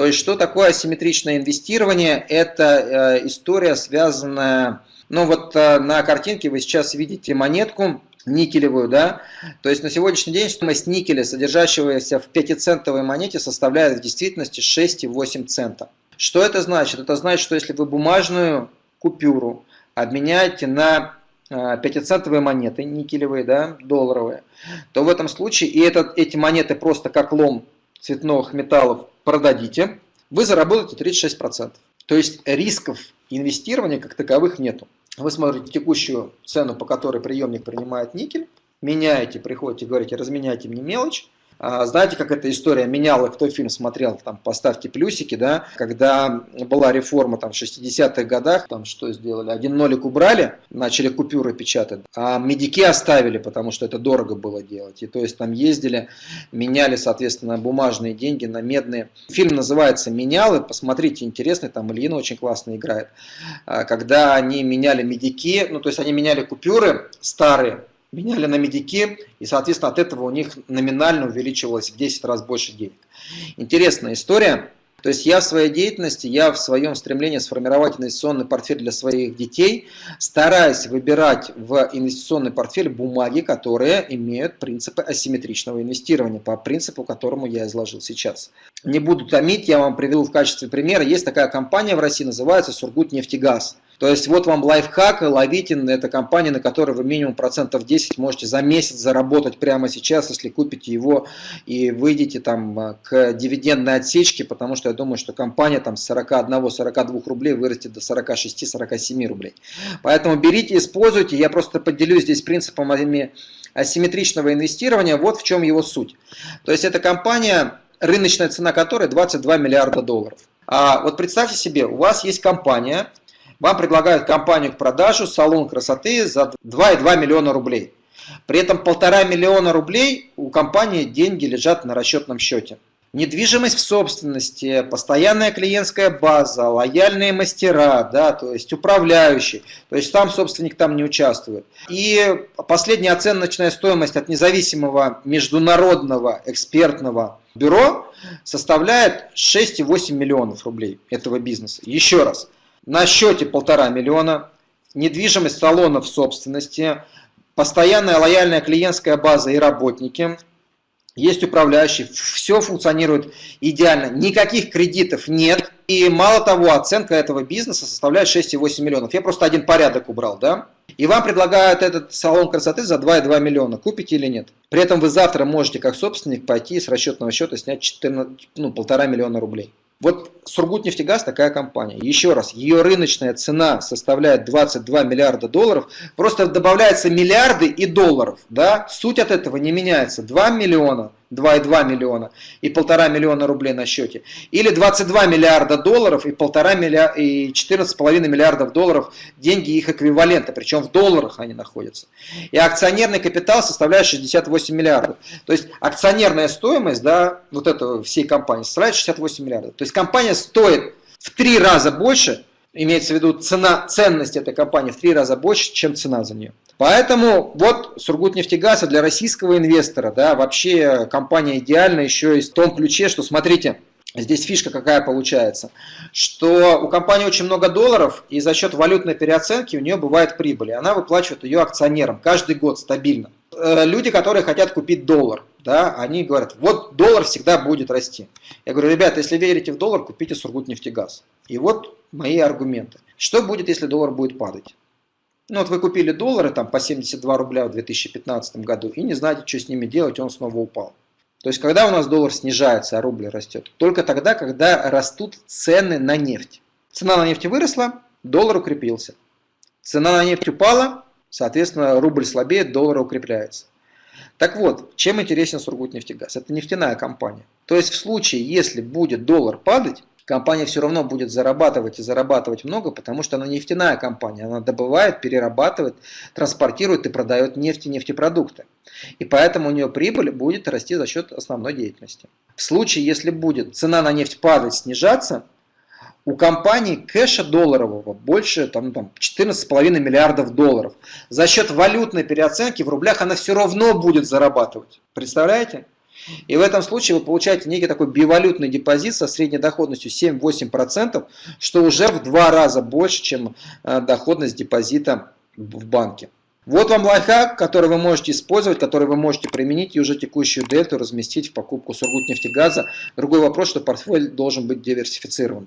То есть, что такое асимметричное инвестирование? Это э, история, связанная, ну вот э, на картинке вы сейчас видите монетку, никелевую, да, то есть на сегодняшний день стоимость никеля, содержащегося в 5-центовой монете, составляет в действительности 6,8 цента. Что это значит? Это значит, что если вы бумажную купюру обменяете на 5-центовые а, монеты, никелевые, да, долларовые, то в этом случае, и этот, эти монеты просто как лом цветных металлов продадите, вы заработаете 36%. То есть рисков инвестирования как таковых нету. Вы смотрите текущую цену, по которой приемник принимает никель, меняете, приходите, говорите, разменяйте мне мелочь, знаете, как эта история меняла, кто фильм смотрел, там, поставьте плюсики, да, когда была реформа там в 60-х годах, там что сделали, один нолик убрали, начали купюры печатать, а медики оставили, потому что это дорого было делать, и то есть там ездили, меняли, соответственно, бумажные деньги на медные. Фильм называется «Менялы», посмотрите, интересный, там Ильина очень классно играет, а, когда они меняли медики, ну, то есть они меняли купюры старые, меняли на медики, и, соответственно, от этого у них номинально увеличивалось в 10 раз больше денег. Интересная история. То есть я в своей деятельности, я в своем стремлении сформировать инвестиционный портфель для своих детей, стараюсь выбирать в инвестиционный портфель бумаги, которые имеют принципы асимметричного инвестирования, по принципу, которому я изложил сейчас. Не буду томить, я вам приведу в качестве примера. Есть такая компания в России, называется Сургутнефтегаз. То есть вот вам лайфхак, Лавитин, это компания, на которой вы минимум процентов 10 можете за месяц заработать прямо сейчас, если купите его и выйдете там а, к дивидендной отсечке, потому что я думаю, что компания там с 41-42 рублей вырастет до 46-47 рублей. Поэтому берите, используйте, я просто поделюсь здесь принципом асимметричного инвестирования, вот в чем его суть. То есть это компания, рыночная цена которой 22 миллиарда долларов. А вот представьте себе, у вас есть компания, вам предлагают компанию к продажу, салон красоты за 2,2 миллиона рублей. При этом полтора миллиона рублей у компании деньги лежат на расчетном счете. Недвижимость в собственности, постоянная клиентская база, лояльные мастера, да, то есть управляющий, то есть сам собственник там не участвует. И последняя оценочная стоимость от независимого международного экспертного бюро составляет 6,8 миллионов рублей этого бизнеса. Еще раз, на счете полтора миллиона, недвижимость салонов собственности, постоянная лояльная клиентская база и работники, есть управляющий, все функционирует идеально, никаких кредитов нет. И мало того, оценка этого бизнеса составляет 6,8 миллионов. Я просто один порядок убрал, да? И вам предлагают этот салон красоты за 2,2 миллиона. Купите или нет? При этом вы завтра можете как собственник пойти с расчетного счета снять 14, ну, полтора миллиона рублей. Вот Сургутнефтегаз такая компания. Еще раз, ее рыночная цена составляет 22 миллиарда долларов. Просто добавляются миллиарды и долларов. Да? Суть от этого не меняется. 2 миллиона 2,2 миллиона и полтора миллиона рублей на счете. Или 22 миллиарда долларов и полтора миллиарда и 14,5 миллиардов долларов деньги их эквивалента, причем в долларах они находятся. И акционерный капитал составляет 68 миллиардов. То есть акционерная стоимость да, вот этого всей компании составляет 68 миллиардов. То есть компания стоит в три раза больше, имеется в виду цена, ценность этой компании в три раза больше, чем цена за нее. Поэтому вот Сургутнефтегаз для российского инвестора, да, вообще компания идеальна еще и в том ключе, что смотрите, Здесь фишка какая получается, что у компании очень много долларов, и за счет валютной переоценки у нее бывает прибыль, и она выплачивает ее акционерам каждый год стабильно. Э, люди, которые хотят купить доллар, да, они говорят, вот доллар всегда будет расти. Я говорю, ребята, если верите в доллар, купите Сургутнефтегаз. И вот мои аргументы. Что будет, если доллар будет падать? Ну вот вы купили доллары там по 72 рубля в 2015 году и не знаете, что с ними делать, он снова упал. То есть, когда у нас доллар снижается, а рубль растет? Только тогда, когда растут цены на нефть. Цена на нефть выросла, доллар укрепился. Цена на нефть упала, соответственно, рубль слабеет, доллар укрепляется. Так вот, чем интересен Сургутнефтегаз? Это нефтяная компания. То есть, в случае, если будет доллар падать, компания все равно будет зарабатывать и зарабатывать много, потому что она нефтяная компания. Она добывает, перерабатывает, транспортирует и продает нефть и нефтепродукты. И поэтому у нее прибыль будет расти за счет основной деятельности. В случае, если будет цена на нефть падать, снижаться, у компании кэша долларового больше там, там, 14,5 миллиардов долларов. За счет валютной переоценки в рублях она все равно будет зарабатывать. Представляете? И в этом случае вы получаете некий такой бивалютный депозит со средней доходностью 7-8%, что уже в два раза больше, чем э, доходность депозита в банке. Вот вам лайфхак, который вы можете использовать, который вы можете применить и уже текущую дельту разместить в покупку Сургутнефтегаза. Другой вопрос, что портфель должен быть диверсифицирован.